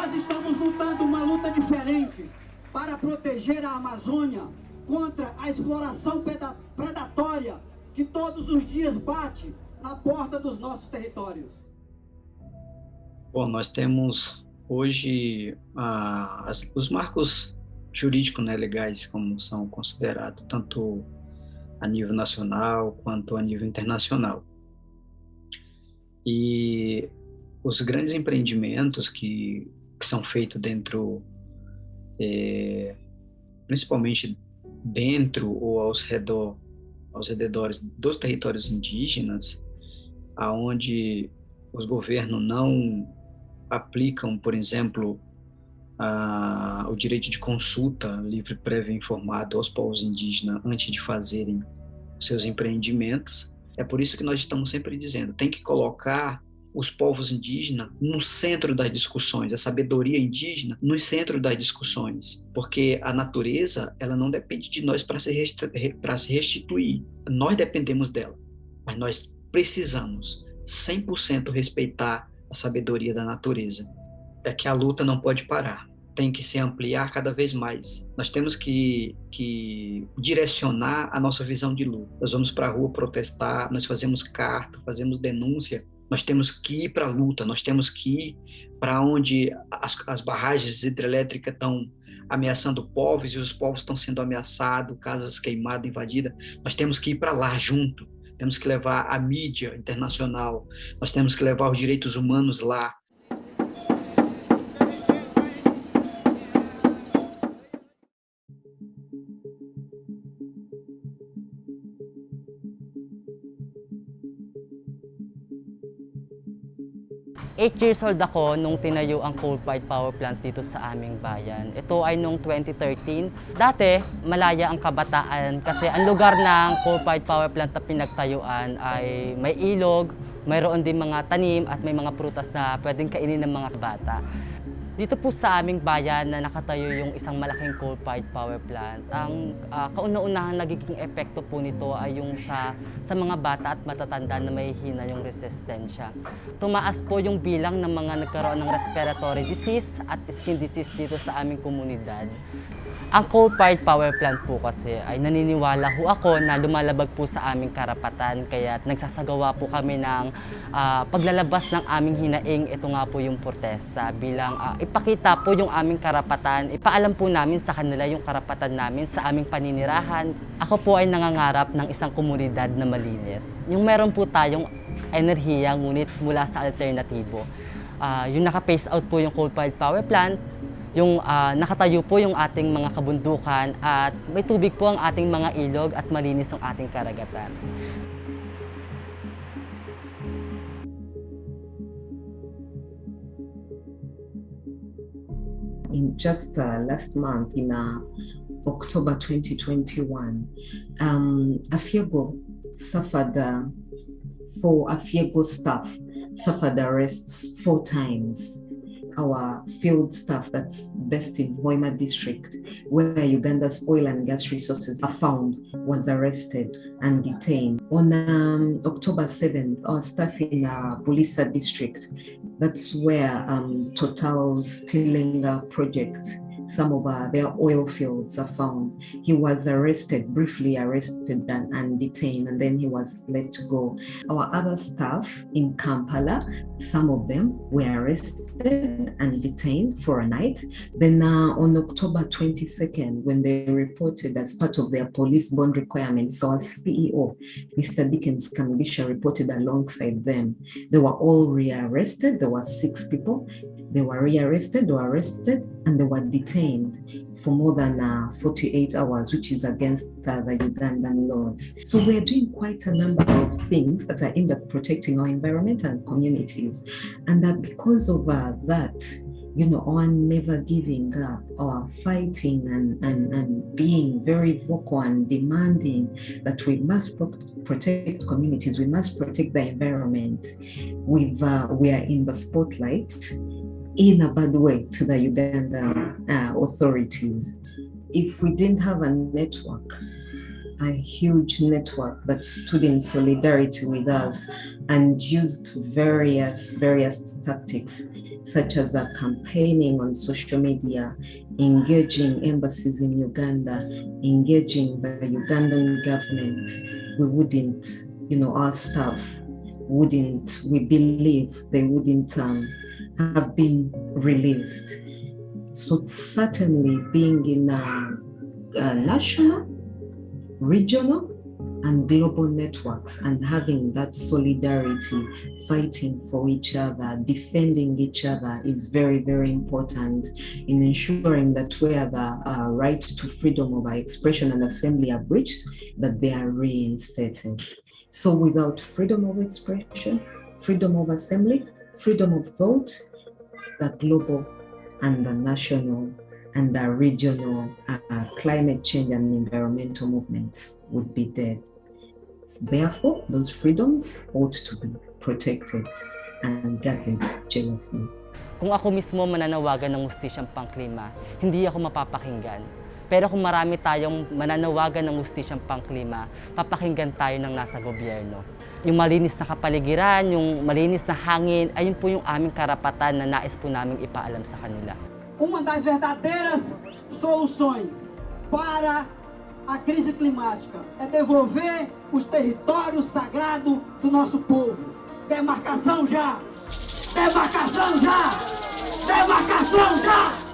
Nós estamos lutando uma luta diferente para proteger a Amazônia contra a exploração predatória que todos os dias bate na porta dos nossos territórios. Bom, nós temos hoje ah, as, os marcos jurídicos né, legais, como são considerados, tanto a nível nacional quanto a nível internacional. E os grandes empreendimentos que, que são feitos dentro, é, principalmente dentro ou aos redor, aos redores dos territórios indígenas, aonde os governos não aplicam, por exemplo, a, o direito de consulta livre, prévio e informado aos povos indígenas antes de fazerem seus empreendimentos. É por isso que nós estamos sempre dizendo, tem que colocar os povos indígenas no centro das discussões, a sabedoria indígena no centro das discussões, porque a natureza ela não depende de nós para se, se restituir, nós dependemos dela, mas nós precisamos 100% respeitar a sabedoria da natureza. É que a luta não pode parar, tem que se ampliar cada vez mais. Nós temos que, que direcionar a nossa visão de luta. Nós vamos para a rua protestar, nós fazemos carta, fazemos denúncia, nós temos que ir para a luta, nós temos que ir para onde as, as barragens hidrelétricas estão ameaçando povos e os povos estão sendo ameaçados, casas queimadas, invadidas. Nós temos que ir para lá junto. Temos que levar a mídia internacional. Nós temos que levar os direitos humanos lá. Eight years old ako nung tinayo ang coal-fired power plant dito sa aming bayan. Ito ay nung 2013. Dati, malaya ang kabataan kasi ang lugar ng coal-fired power plant na pinagtayuan ay may ilog, mayroon din mga tanim at may mga prutas na pwedeng kainin ng mga bata. Dito po sa aming bayan na nakatayo yung isang malaking coal-fired power plant, ang uh, kauna-unahang nagiging epekto po nito ay yung sa, sa mga bata at matatanda na may hina yung resistensya. Tumaas po yung bilang ng mga nagkaroon ng respiratory disease at skin disease dito sa aming komunidad. Ang coal-fired power plant po kasi ay naniniwala ho ako na lumalabag po sa aming karapatan kaya nagsasagawa po kami ng uh, paglalabas ng aming hinaing. Ito nga po yung protesta bilang uh, ipakita po yung aming karapatan. Ipaalam po namin sa kanila yung karapatan namin sa aming paninirahan. Ako po ay nangangarap ng isang komunidad na malinis. Yung meron po tayong enerhiya ngunit mula sa alternatibo. Uh, yung naka-phase out po yung coal-fired power plant, yung uh, nakatayo po yung ating mga kabundukan at may tubig po ang ating mga ilog at malinis ang ating karagatan. In just uh, last month, in uh, October 2021, um, Afiego suffered uh, for Afiego staff suffered arrests four times our field staff that's based in Hoima district, where Uganda's oil and gas resources are found, was arrested and detained. On um, October 7th, our staff in uh, Buliisa district, that's where um, Total's Tilenga project some of their oil fields are found. He was arrested, briefly arrested and, and, detained, and then he was let go. Our other staff in Kampala, some of them were arrested and detained for a night. Then uh, on October 22nd, when they reported as part of their police bond requirements, so our CEO, Mr. Dickens Kamugisha, reported alongside them. They were all rearrested. There were six people. They were rearrested, were arrested, and they were detained for more than uh, 48 hours, which is against uh, the Ugandan laws. So we're doing quite a number of things that are aimed at protecting our environment and communities. And that because of uh, that, you know, on never giving up or fighting and, and, and being very vocal and demanding that we must pro protect communities, we must protect the environment. We've, uh, we are in the spotlight in a bad way to the Ugandan uh, authorities. If we didn't have a network, a huge network that stood in solidarity with us and used various various tactics such as a campaigning on social media, engaging embassies in Uganda, engaging the Ugandan government, we wouldn't, you know, our staff wouldn't, we believe they wouldn't um, have been released. So certainly being in a, a national, regional, and global networks and having that solidarity, fighting for each other, defending each other is very, very important in ensuring that where the uh, right to freedom of expression and assembly are breached, that they are reinstated. So without freedom of expression, freedom of assembly, freedom of thought, the global and the national and the regional uh, climate change and environmental movements would be dead. Therefore, those freedoms ought to be protected and guarded jealously. Kung ako mismo mananawagan ng mustisyang pangklima, hindi ako mapapakinggan. Pero kung marami tayong mananawagan ng mustisyang pangklima, papakinggan tayo ng nasa gobyerno. Yung malinis na kapaligiran, yung malinis na hangin, ayun po yung aming karapatan na nais po namin ipaalam sa kanila. Uma das verdadeiras soluções para a crise climática é devolver os territórios sagrados do nosso povo. Demarcação já! Demarcação já! Demarcação já!